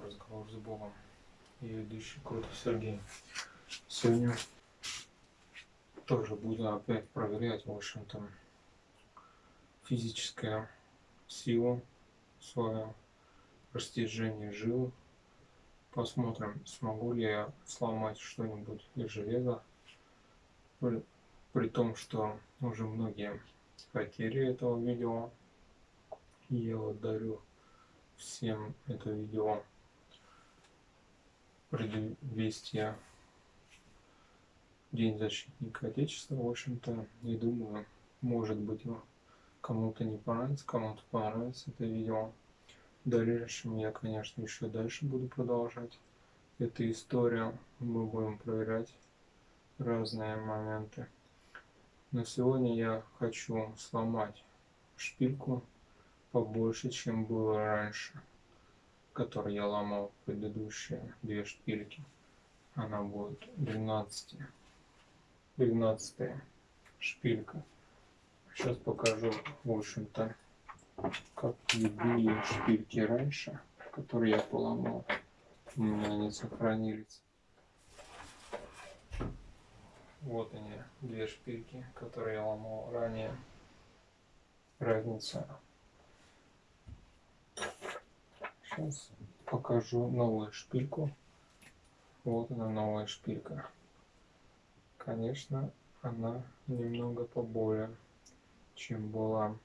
разговор с Богом. И ведущий Круто Сергей. Сегодня тоже буду опять проверять, в общем-то, физическая сила свое растяжение жил. Посмотрим, смогу ли я сломать что-нибудь из железа. При, том, что уже многие хотели этого видео. Я вот дарю всем это видео предвестия День защитника Отечества, в общем-то, не думаю, может быть, кому-то не понравится, кому-то понравится это видео. В дальнейшем я, конечно, еще дальше буду продолжать эту историю. Мы будем проверять разные моменты. Но сегодня я хочу сломать шпильку побольше, чем было раньше, который я ломал предыдущие две шпильки. Она будет 12, 12 шпилька. Сейчас покажу, в общем-то, как любые шпильки раньше, которые я поломал. У меня они сохранились. Вот они, две шпильки, которые я ломал ранее. Разница Сейчас покажу новую шпильку. Вот она новая шпилька. Конечно, она немного поболее, чем была.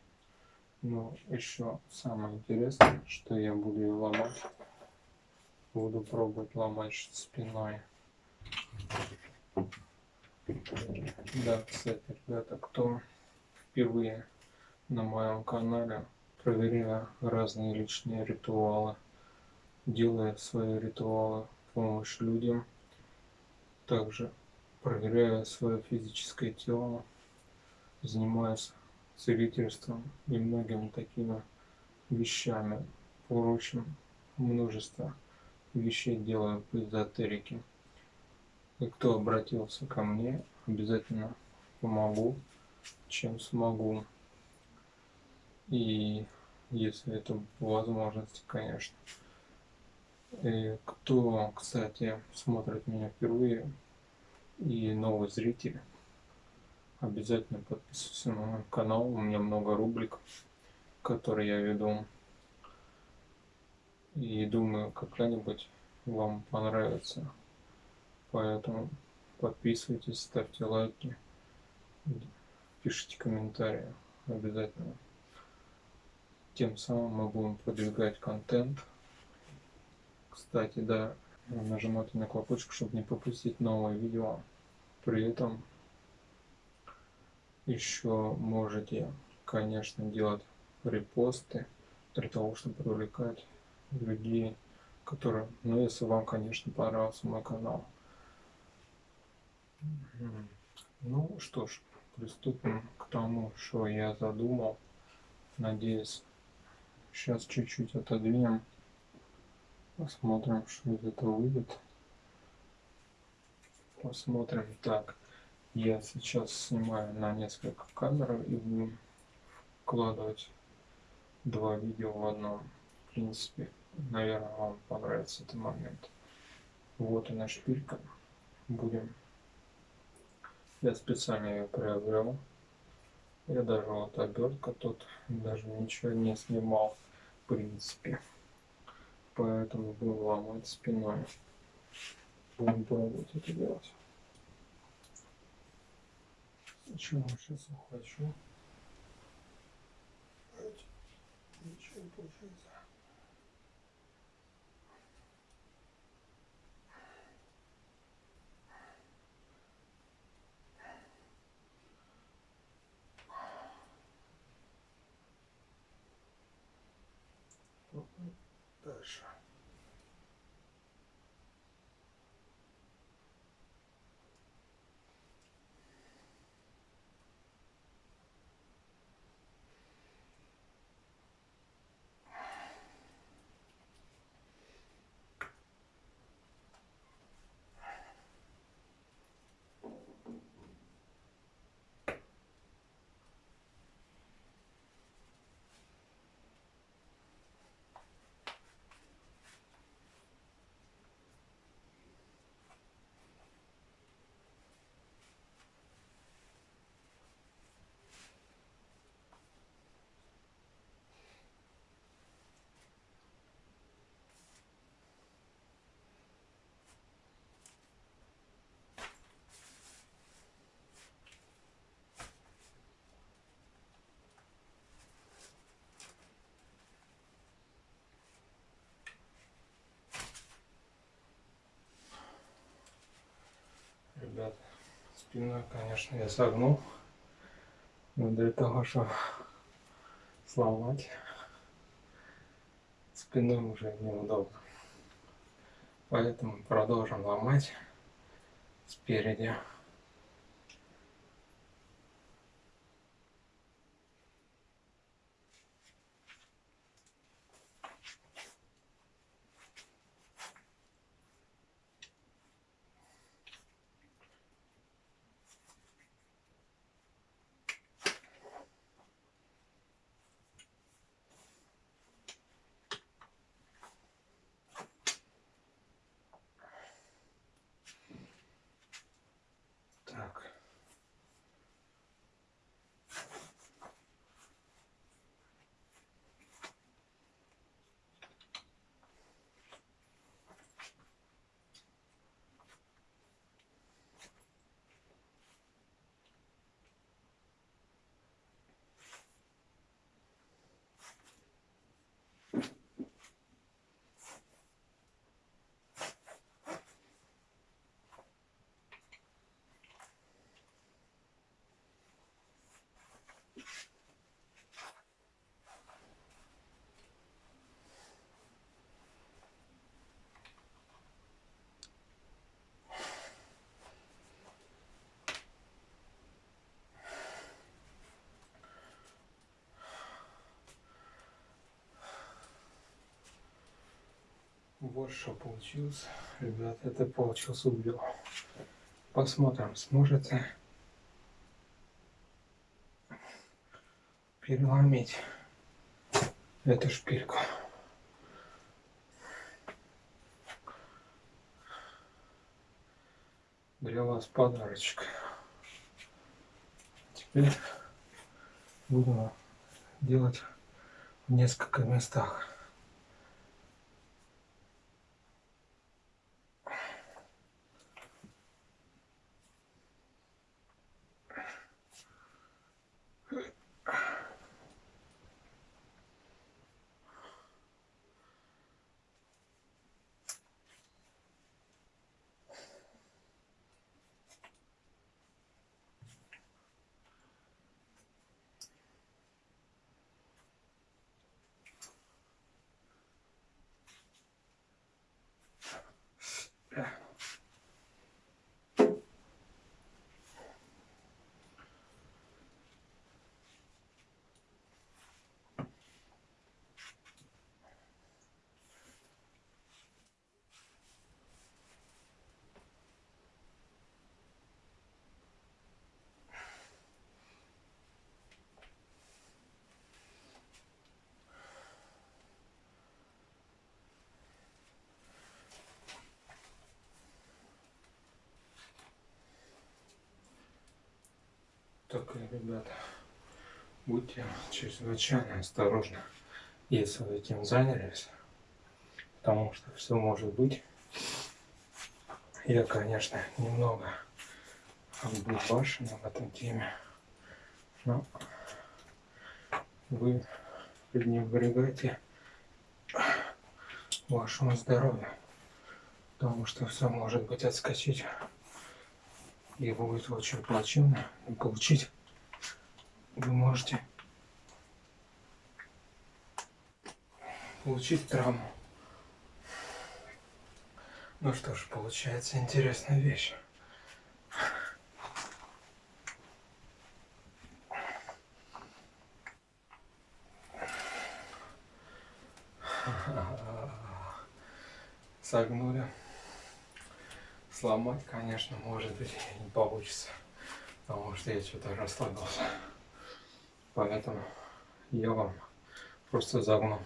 Но еще самое интересное, что я буду ее ломать. Буду пробовать ломать спиной. Да, кстати, ребята, кто впервые на моем канале, проверяя разные личные ритуалы, делая свои ритуалы помощь людям, также проверяя свое физическое тело, занимаясь целительством и многими такими вещами. Впрочем, множество вещей делаю по эзотерике. И кто обратился ко мне, обязательно помогу, чем смогу. И если это возможность, конечно. И кто, кстати, смотрит меня впервые и новый зритель, обязательно подписывайтесь на мой канал. У меня много рубрик, которые я веду. И думаю, какая-нибудь вам понравится. Поэтому подписывайтесь, ставьте лайки, пишите комментарии обязательно. Тем самым мы будем продвигать контент. Кстати, да, нажимайте на колокольчик, чтобы не пропустить новое видео. При этом еще можете, конечно, делать репосты для того, чтобы привлекать людей, которые, ну, если вам, конечно, понравился мой канал. Ну что ж, приступим к тому, что я задумал. Надеюсь, Сейчас чуть-чуть отодвинем. Посмотрим, что из этого выйдет. Посмотрим. Так, я сейчас снимаю на несколько камер и буду вкладывать два видео в одном. В принципе, наверное, вам понравится этот момент. Вот она шпилька. Будем. Я специально ее приобрел. Я даже вот обертка тут даже ничего не снимал принципе. Поэтому будем ломать спиной. Будем пробовать это делать. Сначала сейчас ухвачу. Ничего не получается. Дальше. Спину, конечно, я согнул. Но для того, чтобы сломать, спиной уже неудобно. Поэтому продолжим ломать спереди. Так. Вот что получилось. Ребят, это получился убил. Посмотрим, сможете переломить эту шпильку. Для вас подарочек. Теперь будем делать в несколько местах. Так, ребята, будьте чрезвычайно осторожны, если вы этим занялись, потому что все может быть. Я, конечно, немного обдубашен в этом теме, но вы пренебрегаете вашему здоровью, потому что все может быть отскочить и будет очень плачевно получить вы можете получить травму. Ну что ж, получается интересная вещь. Согнули. Сломать, конечно, может быть, не получится. Потому что я что-то расслабился. Поэтому я вам просто загну.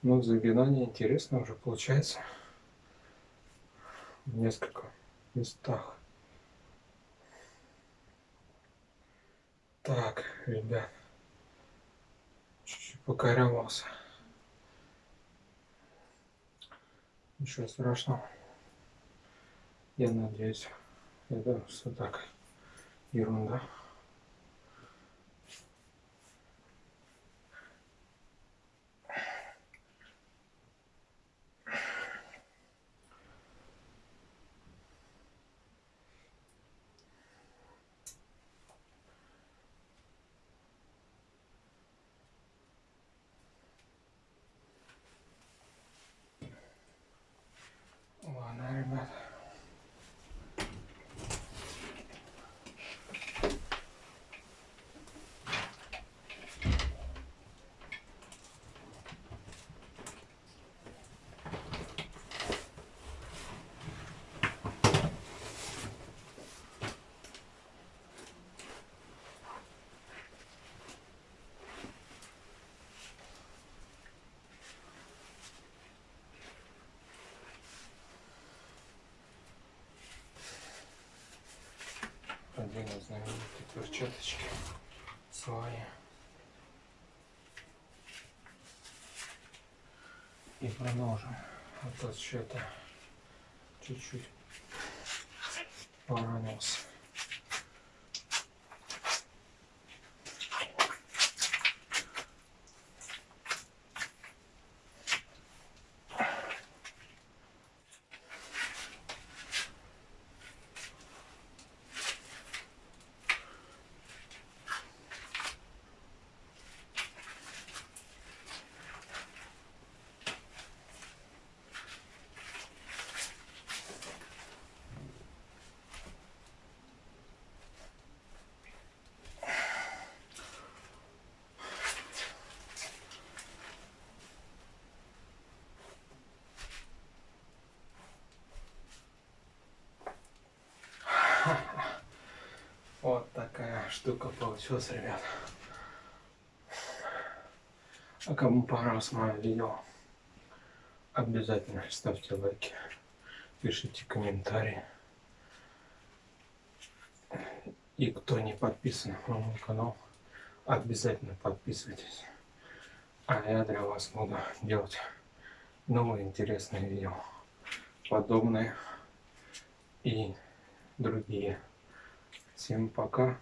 Ну, загинание интересно уже получается в несколько местах. Так, ребят, чуть-чуть покорявался. Ничего страшного. Я надеюсь, это все так ерунда. Одену знаменитые перчаточки свои. И продолжим. Вот что-то чуть-чуть поранился. Вот такая штука получилась, ребят. А кому понравилось мое видео, обязательно ставьте лайки, пишите комментарии. И кто не подписан на мой канал, обязательно подписывайтесь. А я для вас буду делать новые интересные видео, подобные и другие. Всем пока.